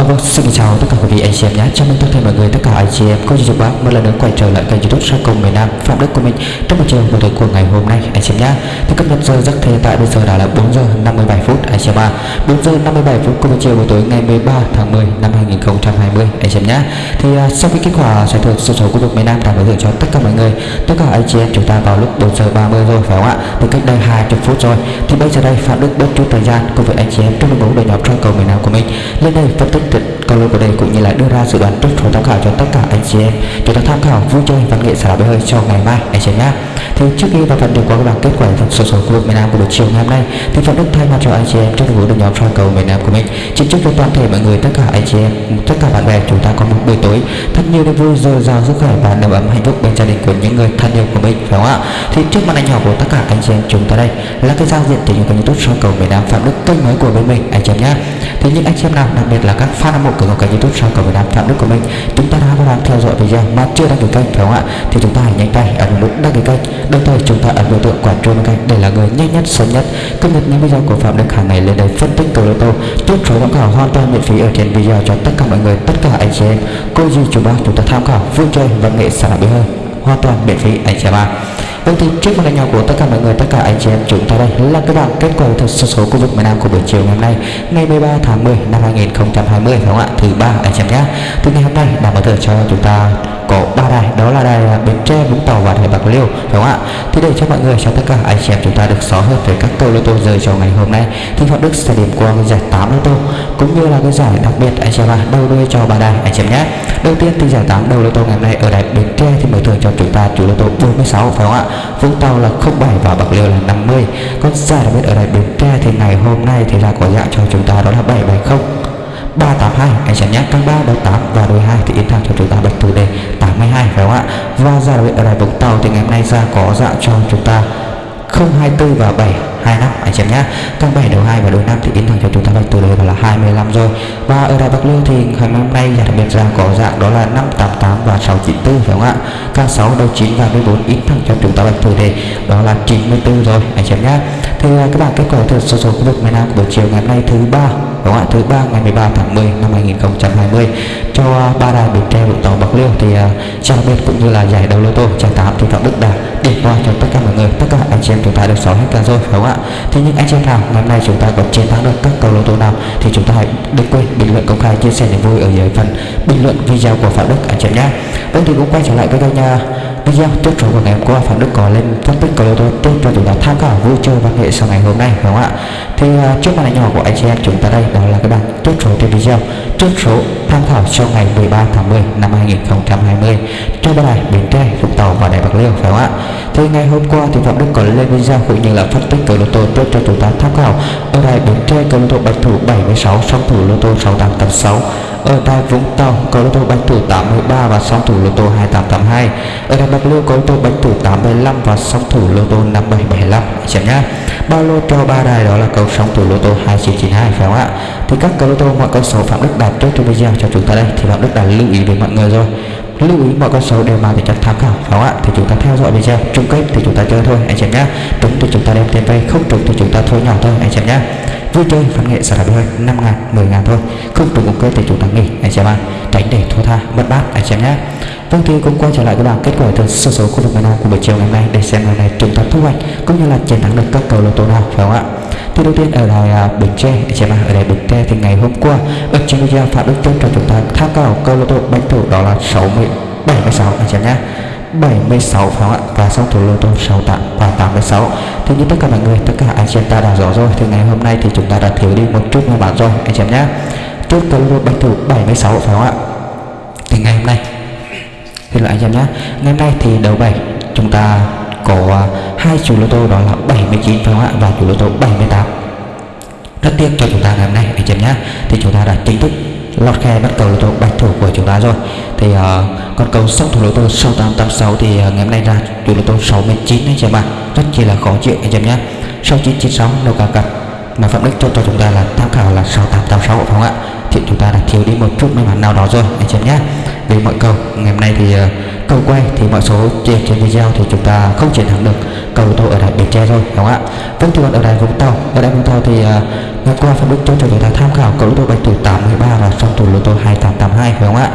À, vâng, xin chào tất cả quý vị anh chị em nhé. Chào mừng tất cả mọi người, tất cả anh chị em có chú bác một lần nữa quay trở lại kênh YouTube Sang Công miền Nam Phạm Đức của mình trong một chiều buổi tối của ngày hôm nay anh chị em nhé. Thì cập nhật giờ giấc hiện tại bây giờ đã là 4 giờ 57 phút anh chị em ạ. 4 giờ 57 phút của một chiều buổi tối ngày 13 tháng 10 năm 2020 anh chị em nhé. Thì à, sau khi kết quả giải thưởng số số khu vực miền Nam đã đối tượng cho tất cả mọi người, tất cả anh chị em chúng ta vào lúc 4 giờ 30 rồi phải không ạ? Thì cách đây 20 phút rồi. Thì bây giờ đây Phạm Đức bớt chút thời gian cùng với anh chị em trong đội ngũ đội nhóm Sang Công miền Nam của mình lên đây phân tích trận câu lô của đây cũng như là đưa ra dự đoán trước số tham khảo cho tất cả anh chị em. Chúng ta tham khảo vui chơi văn nghệ xả bể hơi cho ngày mai, anh chị em nhé. Thì trước khi vào phần điểm qua các bảng kết quả phần số số khu vực miền Nam của buổi chiều ngày hôm nay, thì phần đức thay mặt cho anh chị em trong đội ngũ đội nhóm soi cầu miền Nam của mình, xin chúc cho toàn thể mọi người, tất cả anh chị em, tất cả bạn bè chúng ta có một buổi tối thật nhiều niềm vui, dồi dào sức khỏe và đầm ấm hạnh phúc bên gia đình của những người thân yêu của mình, phải không ạ? Thì trước màn ảnh nhỏ của tất cả anh chị em chúng ta đây là cái giao diện từ những kênh youtube soi cầu miền Nam phạm đức kênh mới của bên mình, anh chị em nhé. Thì những anh chị em nào, đặc biệt là các fan hâm mộ của kênh youtube sao cầu Việt Nam phạm đức của mình. Chúng ta đã đang theo dõi video mà chưa đăng ký kênh, phải không ạ? Thì chúng ta hãy nhanh tay ấn nút đăng ký kênh, đồng thời chúng ta ấn biểu tượng quả chuông kênh để là người nhanh nhất, sớm nhất, cập nhật những video của phạm đức hàng ngày lên đây phân tích cầu lô tô. Chốt số tham khảo hoàn toàn miễn phí ở trên video cho tất cả mọi người, tất cả anh chị em. Cô dì chú bác, chúng ta tham khảo, vui chơi văn nghệ sản phẩm hơn? Hoàn toàn miễn phí anh chị em ạ Vâng thì trước màn hình nhỏ của tất cả mọi người, tất cả anh chị em chúng ta đây là các bảng kết quả thật số số khu vực miền Nam của buổi chiều ngày hôm nay, ngày 13 tháng 10 năm 2020 phải không ạ? Thứ ba anh chị em nhé. Từ ngày hôm nay đã mở thưởng cho chúng ta có ba đài đó là đài Bến Tre, Vũng Tàu và đài Bạc Liêu phải không ạ? Thì để cho mọi người cho tất cả anh chị em chúng ta được rõ hơn về các câu lô tô rơi cho ngày hôm nay thì Phạm Đức sẽ điểm qua giải tám lô tô cũng như là cái giải đặc biệt anh chị em ạ, đầu đuôi cho ba đài anh chị em nhé. Đầu tiên thì giải tám đầu lô tô ngày hôm nay ở đài Bến Tre thì mở thưởng cho chúng ta chủ lô tô 46 phải không ạ? Vũng Tàu là 07 và Bạc Liêu là 50 còn giải đặc biệt ở đài Bến Tre thì ngày hôm nay thì là có dạng cho chúng ta đó là 770 382 anh sẽ nhắc căn 3 đầu 8 và đôi 2 thì in thẳng cho chúng ta bật thủ đề 82 phải không ạ? Và ra đội ở đài Vũng Tàu thì ngày hôm nay ra có dạng cho chúng ta 024 và 725 anh xem nhé căn 7 đầu 2 và đôi 5 thì in thẳng cho chúng ta bật thủ đề là 25 rồi. Và ở đài Bạc Liêu thì ngày hôm nay nhà đặc biệt ra có dạng đó là 588 và 694 phải không ạ? Căn 6 đầu 9 và 14 in thẳng cho chúng ta bật thủ đề đó là 94 rồi. Anh xem nhé thì à, các bạn kết quả từ số số khu vực miền Nam buổi chiều ngày hôm nay thứ ba đúng không ạ thứ ba ngày 13 tháng 10 năm 2020 cho ba đài Bến Tre Vũng Tàu Bạc Liêu thì à, uh, đặc cũng như là giải đấu lô tô trang tám thì Phạm Đức đã điểm qua cho tất cả mọi người. Tất cả anh chị em chúng ta được sáu hết cả rồi phải không ạ? Thì những anh chị em nào ngày hôm nay chúng ta có chiến thắng được các cầu lô tô nào thì chúng ta hãy đừng quên bình luận công khai chia sẻ niềm vui ở dưới phần bình luận video của Phạm Đức anh chị em nhé. Vâng thì cũng quay trở lại với kênh nha video tiếp số của ngày hôm qua Phạm Đức có lên topic của cầu lô tô tiếp cho chúng ta tham khảo vui chơi văn nghệ sau ngày hôm nay đúng không ạ? Thì uh, trước màn nhỏ của anh chị em chúng ta đây đó là cái bảng tiếp số trên video trước số tham khảo cho ngày 13 tháng 10 năm 2020 cho ba Bến Tre, Vũng Tàu và Đài Bạc Liêu phải không ạ? Thì ngày hôm qua thì Phạm Đức có lên video cũng như là phân tích cầu lô tô tiếp cho chúng ta tham khảo. Ở đài Bến Tre cầu lô tô bạch thủ 76 song thủ lô tô 6886 ở đài Vũng Tàu cầu lô tô bạch thủ 83 và song thủ lô tô 2882 ở đài Bạc Liêu có tô bạch thủ 85 và song thủ lô tô 5775 xem nhá. Bao lô cho ba đài đó là cầu song thủ lô tô 2992 phải không ạ? Thì các cầu lô tô mọi con số Phạm Đức đạt trước trong video cho chúng ta đây. Thì Phạm Đức đạt lưu ý với mọi người rồi. Lưu ý mọi con số đều mang tính chất tham khảo, phải không ạ? Thì chúng ta theo dõi video. Chung kết thì chúng ta chơi thôi. Anh chị em nhé đúng thì chúng ta đem tiền vay không trúng thì chúng ta thôi nhỏ thôi. Anh chị em nhé vui chơi, văn nghệ sản phẩm hơi năm ngàn 10 ngàn thôi. Không trúng ok thì chúng ta nghỉ. Anh chị em ạ. Tránh để thua tha, mất bát. Anh chị em nhé Vâng thì cũng quay trở lại với bảng kết quả từ số số khu vực miền Nam của buổi chiều ngày hôm nay để xem ngày này chúng ta thu hoạch cũng như là chiến thắng được các cầu lô tô nào phải không ạ? Thì đầu tiên ở đài uh, à, Bến Tre, chị em ở đài Bến Tre thì ngày hôm qua ở trên video Phạm Đức Trung cho chúng ta tham khảo cầu lô tô bánh thủ đó là 60 76 anh chị em nhé. 76 phải không ạ? Và xong thủ lô tô 68 và 86 thì như tất cả mọi người tất cả anh chị em ta đã rõ rồi thì ngày hôm nay thì chúng ta đã thiếu đi một chút mà bạn rồi anh chị em nhé trước cầu lô tô bánh thủ 76 phải không ạ? Thì ngày hôm nay Xin lỗi anh em nhé ngày hôm nay thì đầu bảy chúng ta có à, hai chủ lô tô đó là 79 phải không ạ và chủ lô tô 78 rất tiếc cho chúng ta ngày hôm nay anh em nhé thì chúng ta đã chính thức lọt khe bắt cầu lô tô bạch thủ của chúng ta rồi. Thì à, uh, con cầu song thủ lô tô 6886 thì uh, ngày hôm nay ra chủ lô tô 69 anh em ạ. Rất chỉ là khó chịu anh em nhé. 6996 đâu cả cặp. Mà phạm đích cho cho chúng ta là tham khảo là 6886 phải không ạ thì chúng ta đã thiếu đi một chút may mắn nào đó rồi anh em nhé về mọi cầu ngày hôm nay thì ờ, uh, cầu quay thì mọi số trên trên video thì chúng ta không chiến thắng được cầu tô ở đài Bến Tre rồi đúng không ạ? Vâng thưa bạn ở đài Vũng Tàu ở đài Vũng Tàu thì uh, ngày qua facebook cho cho chúng ta tham khảo cầu tô bạch thủ 83 và song thủ lô tô 2882 phải không ạ?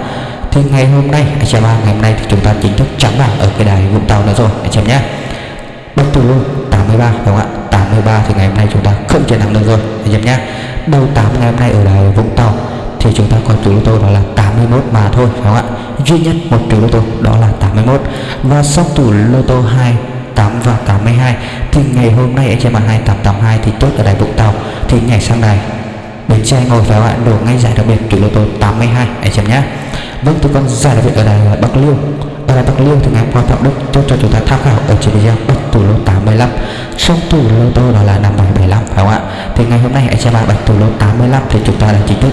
Thì ngày hôm nay anh chị em ngày hôm nay thì chúng ta chính thức trắng bảng ở cái đài Vũng Tàu nữa rồi anh chị em nhé. Bạch thủ Lô 83 phải không ạ? 83 thì ngày hôm nay chúng ta không chiến thắng được rồi anh chị em nhé. Đầu 8 ngày hôm nay ở đài Vũng Tàu thì chúng ta có chủ lô tô đó là 81 mà thôi, phải không ạ? Duy nhất một chủ lô tô đó là 81 và song tủ lô tô 2 8 và 82 thì ngày hôm nay anh chị em 2882 thì tốt ở đài Vũng Tàu thì nhảy sang đài Bến Tre ngồi phải không ạ? Đổ ngay giải đặc biệt chủ lô tô 82 anh chị em nhé. Vâng tôi còn giải đặc biệt ở đài Bắc Liêu. Ở đài Bắc Liêu thì ngày hôm qua Phạm Đức tôi cho chúng ta tham khảo ở trên video bắt tủ lô 85 song tủ lô tô đó là 5775 phải không ạ? Thì ngày hôm nay anh chị em bạch tủ lô 85 thì chúng ta đã chính thức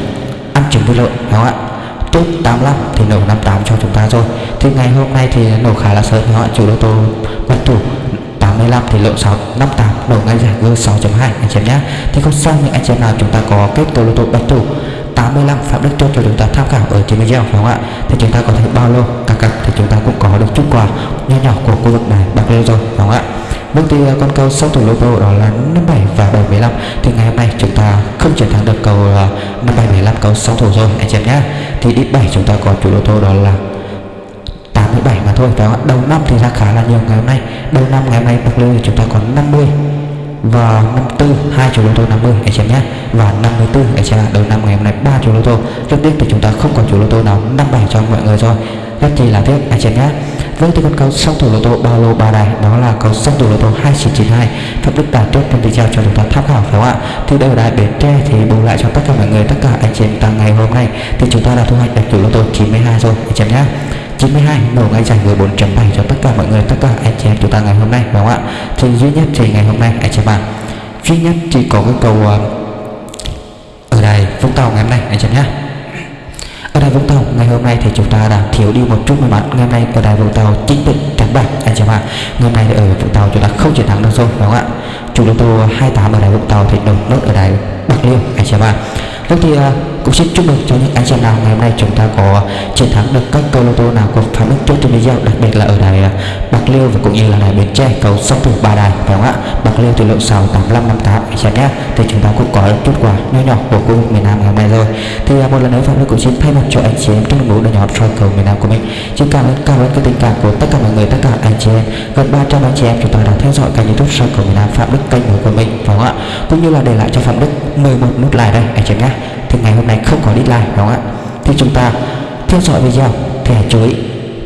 tăng trưởng với lợn, đúng không ạ? Top 85 thì nổ 58 cho chúng ta rồi thì ngày hôm nay thì nổ khá là sớm, đúng không ạ? Chủ lô tô bạch thủ 85 thì lượng 6 58 nổ ngay giải gương 6.2 anh chị em nhé. Thì không sao những anh chị em nào chúng ta có kết tô lô tô bạch thủ 85 Phạm Đức tốt cho chúng ta tham khảo ở trên video phải không ạ? Thì chúng ta có thể bao lô cả cặp thì chúng ta cũng có được chút quà nhỏ nhỏ của khu vực này, bạc liêu rồi phải không ạ? Mức đi ờ, con câu sau thủ lô tô đó là 57 và 75 Thì ngày hôm nay chúng ta không chiến thắng được cầu 57 75 cầu sau thủ rồi, anh chị em nhé Thì đi 7 chúng ta có chủ lô tô đó là 87 mà thôi. Phải không Đầu năm thì ra khá là nhiều ngày hôm nay. Đầu năm ngày hôm nay bạc liêu chúng ta còn 50 và 54 hai chủ lô tô 50 anh chị nhé và 54 anh chị đầu năm ngày hôm nay ba chủ lô tô rất tiếc thì chúng ta không còn chủ lô tô nào 57 cho mọi người rồi. Rất chi là tiếc anh chị nhé với vâng, thưa con cầu song thủ lô tô ba lô ba đài đó là cầu song thủ lô tô 2992 Phạm Đức đạt tốt trong video cho chúng ta tham khảo phải không ạ? Thì đây đài Bến Tre thì bù lại cho tất cả mọi người tất cả anh chị em ta ngày hôm nay. Thì chúng ta đã thu hoạch được chủ lô tô 92 rồi anh chị em nhé 92 nổ ngay giải 14.7 cho tất cả mọi người tất cả anh chị em chúng ta ngày hôm nay đúng không ạ? Thì duy nhất thì ngày hôm nay anh chị em ạ. Duy nhất chỉ có cái cầu ờ, ở đài Vũng Tàu ngày hôm nay anh chị em nhé ở đài Vũng Tàu, ngày hôm nay thì chúng ta đã thiếu đi một chút may mắn. Ngày hôm nay ở đài Vũng Tàu chính thức trắng bạc. Anh chị em ạ, ngày hôm nay ở Vũng Tàu chúng ta không chiến thắng được rồi, đúng không ạ? Chủ lô tô 28 ở đài Vũng Tàu thì đầu nốt ở đài Bạc Liêu, anh chị em ạ. Vâng thì à, cũng xin chúc mừng cho những anh chị nào ngày hôm nay chúng ta có chiến thắng được các câu lô tô nào của Phạm Đức chốt trên video đặc biệt là ở đài à, Bạc Liêu và cũng như là đài Bến Tre, cầu sóc thủ ba đài, phải không ạ? Bạc Liêu thì lượng 6 85 58 anh chị nhé. Thì chúng ta cũng có chút quà nhỏ nhỏ của khu vực miền Nam ngày hôm nay rồi. Thì à, một lần nữa Phạm Đức cũng xin thay mặt cho anh chị em trong đội ngũ đội nhóm soi cầu miền Nam của mình. Xin cảm ơn cảm ơn cái tình cảm của tất cả mọi người, tất cả anh chị em. Gần 300 anh chị em chúng ta đã theo dõi kênh YouTube soi cầu miền Nam Phạm Đức, kênh của mình, phải không ạ? Cũng như là để lại cho Phạm Đức 11 nút like đây, anh chị nhé thì ngày hôm nay không có deadline, đúng không ạ? Thì chúng ta theo dõi video thì hãy chú ý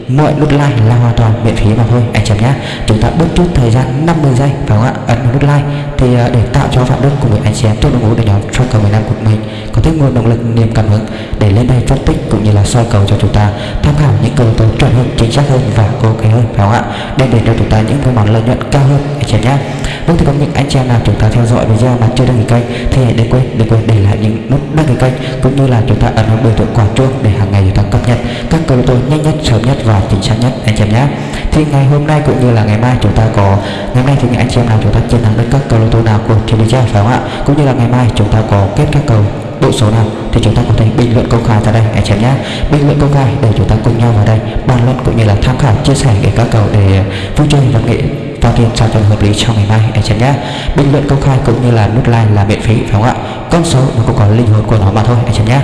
mọi nút like là hoàn toàn miễn phí mà thôi, anh chị nhé. Chúng ta bớt chút thời gian 50 giây, phải không ạ? Ấn vào nút like thì à, để tạo cho phạm đức cùng với anh chị em trong đội ngũ đội nhóm soi cầu miền nam của mình có thêm nguồn động lực, niềm cảm hứng để lên đây phân tích cũng như là soi cầu cho chúng ta, tham khảo những cầu tố chuẩn hơn, chính xác hơn và ok hơn, phải không ạ? Đem đến cho chúng ta những cơ món lợi nhuận cao hơn, anh chị nhé. Vâng thì có những anh chị em nào chúng ta theo dõi video mà chưa đăng ký kênh thì hãy đừng quên đừng quên để lại những nút đăng ký kênh cũng như là chúng ta ấn vào biểu tượng quả chuông để hàng ngày chúng ta cập nhật các cầu tôi nhanh nhất, sớm nhất và chính xác nhất, anh chị em nhé. Thì ngày hôm nay cũng như là ngày mai chúng ta có, ngày mai thì anh chị em nào chúng ta chiến thắng được các cầu lô tô nào của trên video phải không ạ? Cũng như là ngày mai chúng ta có kết các cầu bộ số nào thì chúng ta có thể bình luận công khai tại đây, anh chị em nhé. Bình luận công khai để chúng ta cùng nhau vào đây bàn luận cũng như là tham khảo, chia sẻ để các cầu để vui chơi và nghệ vào tiền sao cho hợp lý cho ngày mai, anh chị nhé. Bình luận công khai cũng như là nút like là miễn phí, phải không ạ? Con số nó cũng có linh hồn của nó mà thôi, anh chị nhé.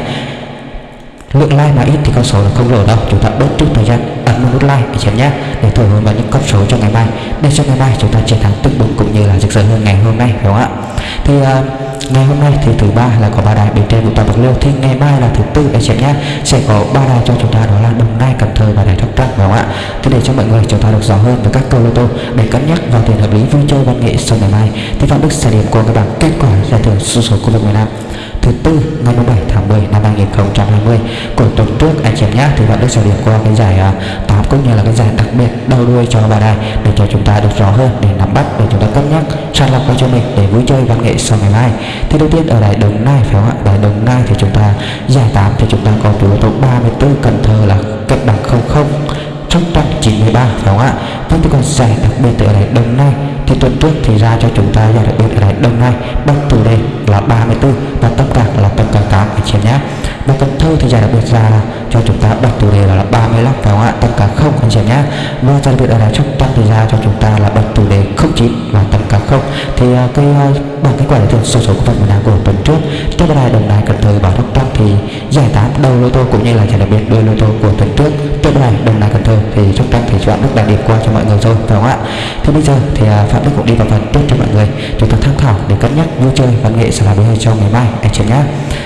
Lượng like mà ít thì con số là không lỗ đâu, chúng ta bớt chút thời gian ấn một nút like anh chị nhé. Để thổi hồn vào những con số cho ngày mai. Để cho ngày mai chúng ta chiến thắng tưng bừng cũng như là rực rỡ hơn ngày hôm nay phải không ạ? Thì uh, ngày hôm nay thì thứ ba là có ba đài bên trên Vũng Tàu Bạc Liêu. Thì ngày mai là thứ tư anh chị nhé. Sẽ có ba đài cho chúng ta đó là Đồng Nai Cần Thơ và đài Sóc Trăng phải không ạ? Thì để cho mọi người chúng ta được rõ hơn về các câu lô tô để cân nhắc vào tiền hợp lý vui chơi văn nghệ sau ngày mai thì Phạm Đức sẽ điểm qua các bạn kết quả giải thưởng số số khu vực miền Nam thứ tư ngày 17 tháng 10 năm 2020 của tuần trước anh chị nhé thì bạn đã sở điểm qua cái giải à, uh, 8 cũng như là cái giải đặc biệt đầu đuôi cho bài này để cho chúng ta được rõ hơn để nắm bắt để chúng ta cân nhắc sàng lọc cho mình để vui chơi văn nghệ sau ngày mai. Thì đầu tiên ở đại Đồng Nai phải không ạ? Đại Đồng Nai thì chúng ta giải 8 thì chúng ta có chủ yếu tố 34 Cần Thơ là cách bằng 00 Sóc Trăng 93 phải không ạ? Vâng thì còn giải đặc biệt ở đài Đồng Nai thì tuần trước thì ra cho chúng ta giải đặc biệt ở đài Đồng Nai Bắc Từ đây là 34 và tâm cạc là tâm cạc 8 anh chị nhé và Cần Thơ thì giải đặc biệt ra cho chúng ta đặt chủ đề là 35 phải không ạ? Tất cả không anh chị em nhé và giải đặc biệt ở đài Sóc thì ra cho chúng ta là đặt chủ đề 09 và tất cả không. Thì uh, cái à, uh, bảng kết quả giải thưởng số số của phần miền của tuần trước cho đài Đồng đài Cần Thơ bảo đốc tăng thì giải tám đầu lô tô cũng như là giải đặc biệt đôi lô tô của tuần trước. Tiếp đài Đồng đài Cần Thơ thì chúng ta thì chọn Đức đã điểm qua cho mọi người rồi phải không ạ? Thì bây giờ thì uh, Phạm Đức cũng đi vào phần tiếp cho mọi người. Chúng ta tham khảo để cân nhắc vui chơi văn nghệ sẽ là với cho ngày mai. Anh chị nhé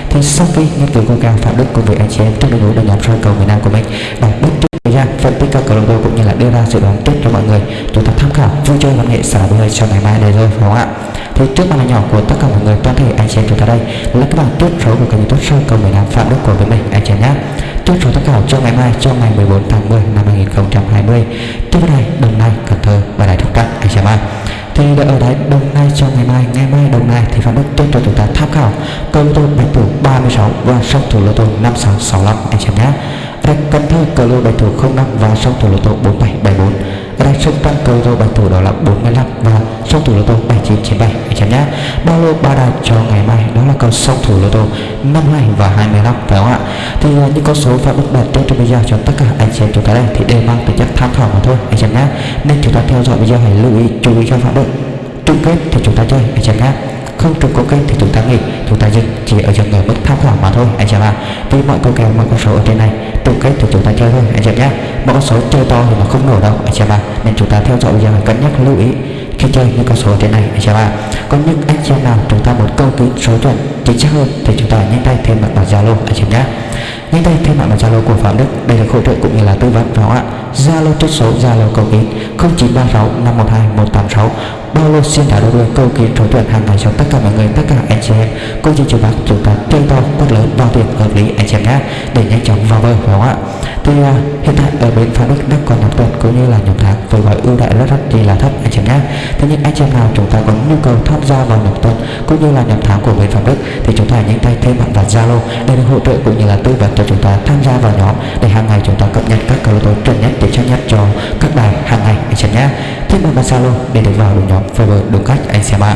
thì sau khi nghiên cứu của cao phạm đức cùng với anh chị em trong đội ngũ đội nhóm soi cầu miền Nam của mình đã bước trước ra phân tích các cầu lô cũng như là đưa ra dự đoán trước cho mọi người, chúng ta tham khảo, vui chơi văn nghệ xả là cho ngày mai đây rồi phải không ạ? Thì trước màn nhỏ của tất cả mọi người, toàn thể anh chị em chúng ta đây, là các bạn chốt số của kênh youtube soi cầu miền Nam phạm đức của mình, anh chị em nhé. Chốt số tham khảo cho ngày mai, cho ngày 14 tháng 10 năm 2020 tiếp này đồng nai cần thơ và đài thúc trăng anh chị em thì ở đấy đồng nai cho ngày mai ngày mai đồng nai thì phạm đức tốt cho chúng ta tham khảo. Câu lô tô bạch thủ 36 và song thủ lô tô 5665 anh chị nhé. Thành Cần Thơ cờ lô bạch thủ 05 và song thủ lô tô 4774 Rạch Sông tăng cờ rồi bài thủ đó là 45 và song thủ lô tô 7997 anh chị nhé Ba lô ba đài cho ngày mai? Đó là cầu song thủ lô tô 52 và 25 phải không ạ? Thì uh, những con số phạm đức đặt trên trong video cho tất cả anh chị em chúng ta đây thì đều mang tính chất tham khảo mà thôi. Anh chị nhé nên chúng ta theo dõi video hãy lưu ý chú ý cho phạm động chung kết thì chúng ta chơi. Anh chị nhé không trúng có kênh thì chúng ta nghỉ. Chúng ta dừng, chỉ ở dừng ở mức tham khảo mà thôi, anh chị ạ. Vì mọi câu kèo, mọi con số ở trên này trúng kết thì chúng ta chơi thôi, anh chị nhé mọi con số chơi to thì nó không nổ đâu, anh chị ạ. Nên chúng ta theo dõi và cân nhắc lưu ý khi chơi những con số thế này anh chị ạ còn những anh chị em nào chúng ta muốn câu kín số chuẩn chính xác hơn thì chúng ta nhanh tay thêm mặt bằng zalo anh chị nhé. Nhanh tay thêm mặt bằng zalo của phạm đức đây là hỗ trợ cũng như là tư vấn phải ạ? Zalo chốt số zalo cầu kín 0936 512 186 bao lô xin trả đôi câu kiến số chuẩn hàng ngày cho tất cả mọi người tất cả anh chị em. Cũng như chú bác chúng ta chơi to quất lớn bao tiền hợp lý anh chị em nhé. Để nhanh chóng vào bờ phải không ạ? Thì uh, hiện tại ở bên phạm đức đang còn nhóm tuần cũng như là nhóm tháng với gói ưu đại rất rất gì là thấp anh chị em nhé thế nhưng anh chị em nào chúng ta có nhu cầu tham gia vào nhóm tuần cũng như là nhóm tháng của bên phạm đức thì chúng ta nhanh tay thêm bạn vào zalo để được hỗ trợ cũng như là tư vấn cho chúng ta tham gia vào nhóm để hàng ngày chúng ta cập nhật các câu tố chuẩn nhất để chắc nhất cho các bài hàng ngày anh chị nhé. Thêm bạn vào zalo để được vào được nhóm Fiverr đúng cách anh xem ạ.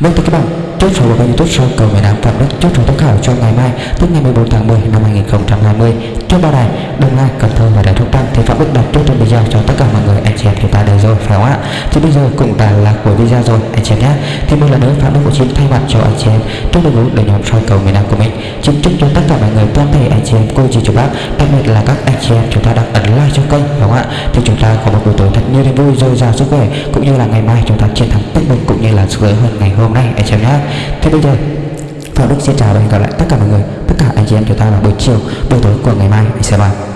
Vâng thưa các bạn, chốt số của youtube show cầu người Nam Phạm Đức chốt số tham khảo cho ngày mai tức ngày 14 tháng 10 năm 2020 cho ba đài Đồng Nai, Cần Thơ và Đài Thúc Trăng thì Phạm Đức đặt chốt trong video cho tất cả mọi người anh chị em chúng ta đều rồi phải không ạ? Thì bây giờ cũng đã là cuối video rồi anh chị em nhé. Thì một lần nữa Phạm Đức cũng xin thay mặt cho anh chị em chúc đội ngũ để nhóm soi cầu miền Nam của mình xin chúc cho tất cả mọi người toàn thể anh chị em cô chị chú bác đặc biệt là các anh chị em chúng ta đang ấn like cho kênh phải không ạ? Thì chúng ta có một buổi tối thật nhiều niềm vui dồi dào sức khỏe cũng như là ngày mai chúng ta chiến thắng tất mình cũng như là sướng hơn ngày hôm nay anh chị em nhé. Thế bây giờ, Phạm Đức xin chào và hẹn gặp lại tất cả mọi người, tất cả anh chị em chúng ta vào buổi chiều, buổi tối của ngày mai, anh sẽ ạ